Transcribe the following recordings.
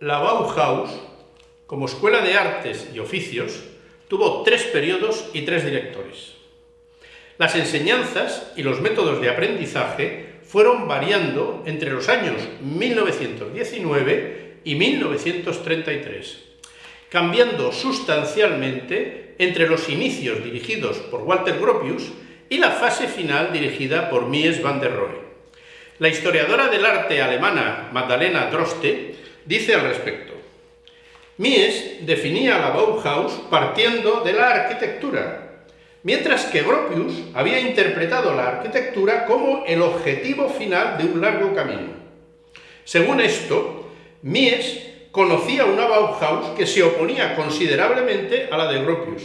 Bauhaus, como escuela de artes y oficios, tuvo tres periodos y tres directores. Las enseñanzas y los métodos de aprendizaje fueron variando entre los años 1919 y 1933, cambiando sustancialmente entre los inicios dirigidos por Walter Gropius y la fase final dirigida por Mies van der Rohe. La historiadora del arte alemana Magdalena Droste dice al respecto, Mies definía la Bauhaus partiendo de la arquitectura, mientras que Gropius había interpretado la arquitectura como el objetivo final de un largo camino. Según esto, Mies conocía una Bauhaus que se oponía considerablemente a la de Gropius.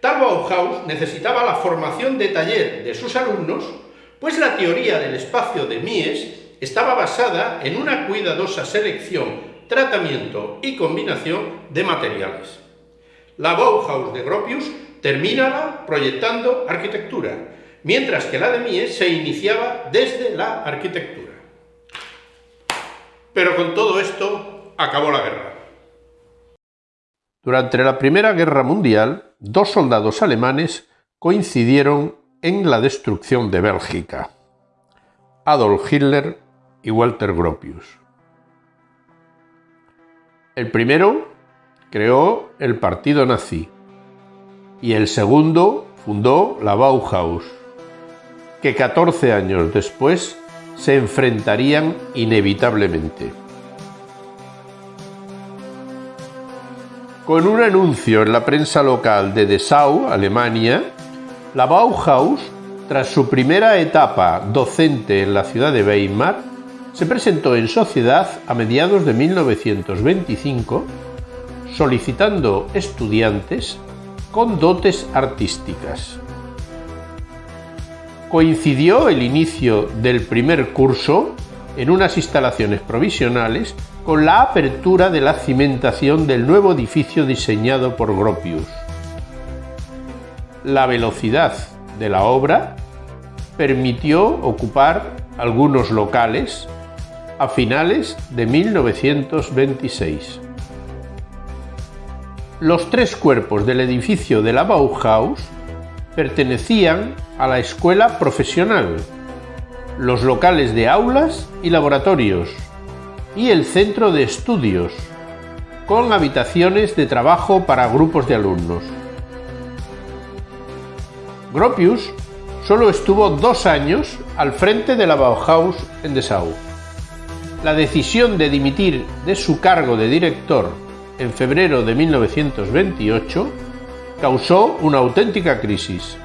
Tal Bauhaus necesitaba la formación de taller de sus alumnos, pues la teoría del espacio de Mies estaba basada en una cuidadosa selección tratamiento y combinación de materiales. La Bauhaus de Gropius terminaba proyectando arquitectura, mientras que la de Mies se iniciaba desde la arquitectura. Pero con todo esto acabó la guerra. Durante la Primera Guerra Mundial, dos soldados alemanes coincidieron en la destrucción de Bélgica, Adolf Hitler Walter Gropius. El primero creó el partido nazi y el segundo fundó la Bauhaus, que 14 años después se enfrentarían inevitablemente. Con un anuncio en la prensa local de Dessau, Alemania, la Bauhaus, tras su primera etapa docente en la ciudad de Weimar, se presentó en sociedad a mediados de 1925 solicitando estudiantes con dotes artísticas. Coincidió el inicio del primer curso en unas instalaciones provisionales con la apertura de la cimentación del nuevo edificio diseñado por Gropius. La velocidad de la obra permitió ocupar algunos locales a finales de 1926. Los tres cuerpos del edificio de la Bauhaus pertenecían a la escuela profesional, los locales de aulas y laboratorios y el centro de estudios, con habitaciones de trabajo para grupos de alumnos. Gropius solo estuvo dos años al frente de la Bauhaus en Dessau la decisión de dimitir de su cargo de director en febrero de 1928 causó una auténtica crisis.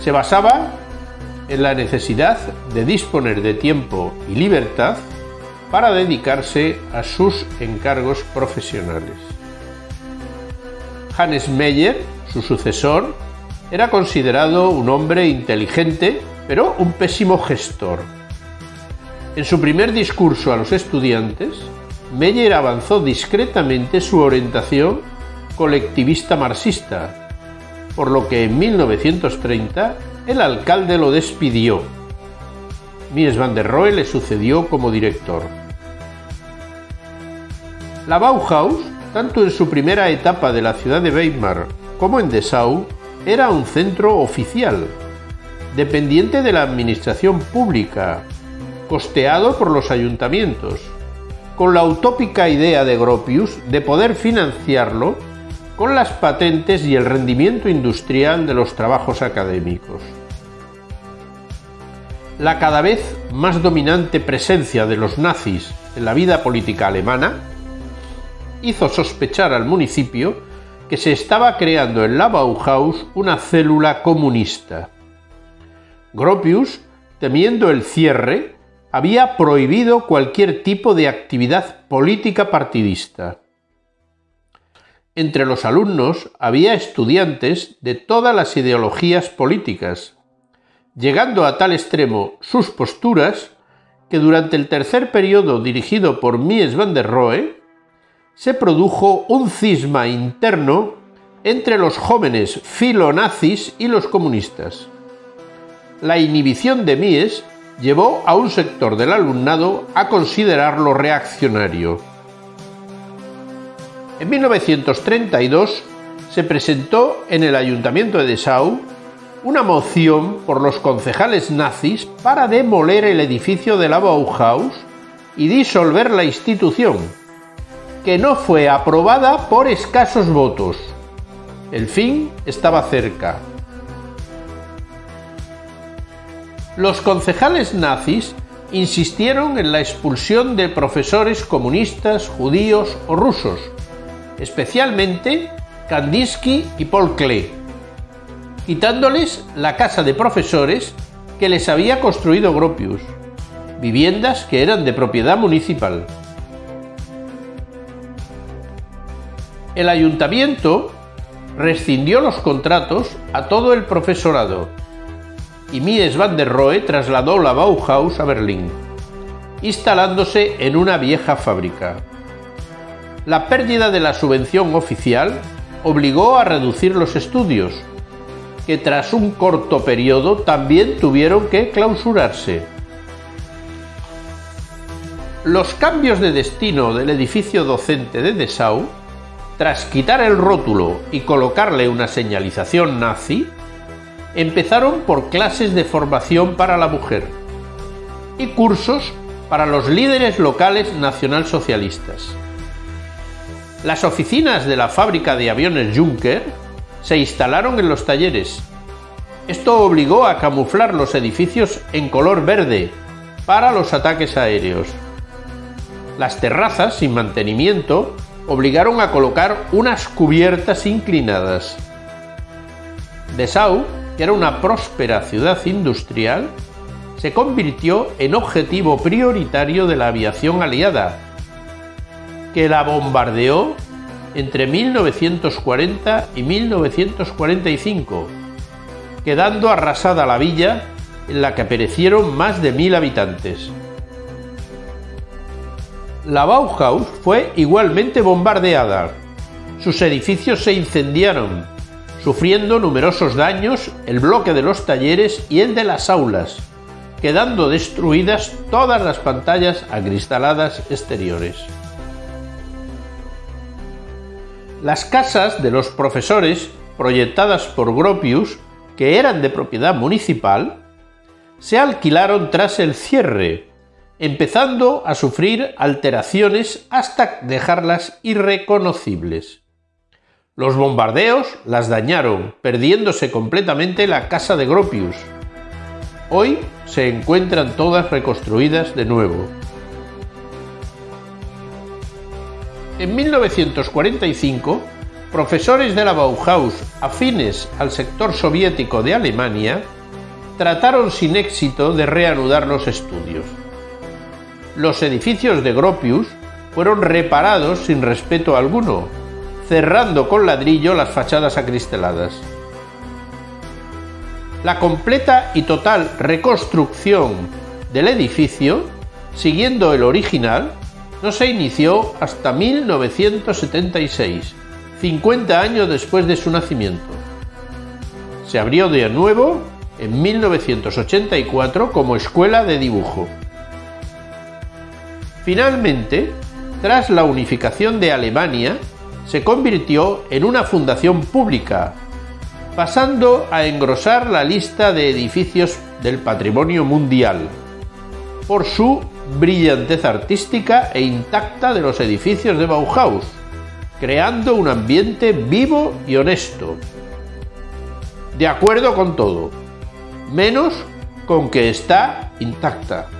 Se basaba en la necesidad de disponer de tiempo y libertad para dedicarse a sus encargos profesionales. Hannes Meyer, su sucesor, era considerado un hombre inteligente, pero un pésimo gestor en su primer discurso a los estudiantes, Meyer avanzó discretamente su orientación colectivista marxista, por lo que en 1930 el alcalde lo despidió. Mies van der Rohe le sucedió como director. La Bauhaus, tanto en su primera etapa de la ciudad de Weimar como en Dessau, era un centro oficial, dependiente de la administración pública costeado por los ayuntamientos, con la utópica idea de Gropius de poder financiarlo con las patentes y el rendimiento industrial de los trabajos académicos. La cada vez más dominante presencia de los nazis en la vida política alemana hizo sospechar al municipio que se estaba creando en la Bauhaus una célula comunista. Gropius, temiendo el cierre, había prohibido cualquier tipo de actividad política partidista. Entre los alumnos había estudiantes de todas las ideologías políticas, llegando a tal extremo sus posturas que durante el tercer periodo dirigido por Mies van der Rohe se produjo un cisma interno entre los jóvenes filonazis y los comunistas. La inhibición de Mies llevó a un sector del alumnado a considerarlo reaccionario. En 1932 se presentó en el Ayuntamiento de Dessau una moción por los concejales nazis para demoler el edificio de la Bauhaus y disolver la institución, que no fue aprobada por escasos votos. El fin estaba cerca. Los concejales nazis insistieron en la expulsión de profesores comunistas, judíos o rusos, especialmente Kandinsky y Paul Klee, quitándoles la casa de profesores que les había construido Gropius, viviendas que eran de propiedad municipal. El ayuntamiento rescindió los contratos a todo el profesorado y Mies van der Rohe trasladó la Bauhaus a Berlín, instalándose en una vieja fábrica. La pérdida de la subvención oficial obligó a reducir los estudios, que tras un corto periodo también tuvieron que clausurarse. Los cambios de destino del edificio docente de Dessau, tras quitar el rótulo y colocarle una señalización nazi, empezaron por clases de formación para la mujer y cursos para los líderes locales nacionalsocialistas. Las oficinas de la fábrica de aviones Juncker se instalaron en los talleres. Esto obligó a camuflar los edificios en color verde para los ataques aéreos. Las terrazas sin mantenimiento obligaron a colocar unas cubiertas inclinadas. Dessau que era una próspera ciudad industrial, se convirtió en objetivo prioritario de la aviación aliada, que la bombardeó entre 1940 y 1945, quedando arrasada la villa en la que perecieron más de mil habitantes. La Bauhaus fue igualmente bombardeada. Sus edificios se incendiaron sufriendo numerosos daños el bloque de los talleres y el de las aulas, quedando destruidas todas las pantallas acristaladas exteriores. Las casas de los profesores, proyectadas por Gropius, que eran de propiedad municipal, se alquilaron tras el cierre, empezando a sufrir alteraciones hasta dejarlas irreconocibles. Los bombardeos las dañaron, perdiéndose completamente la casa de Gropius. Hoy se encuentran todas reconstruidas de nuevo. En 1945, profesores de la Bauhaus afines al sector soviético de Alemania trataron sin éxito de reanudar los estudios. Los edificios de Gropius fueron reparados sin respeto alguno, cerrando con ladrillo las fachadas acristeladas. La completa y total reconstrucción del edificio, siguiendo el original, no se inició hasta 1976, 50 años después de su nacimiento. Se abrió de nuevo en 1984 como escuela de dibujo. Finalmente, tras la unificación de Alemania, se convirtió en una fundación pública, pasando a engrosar la lista de edificios del patrimonio mundial, por su brillantez artística e intacta de los edificios de Bauhaus, creando un ambiente vivo y honesto. De acuerdo con todo, menos con que está intacta.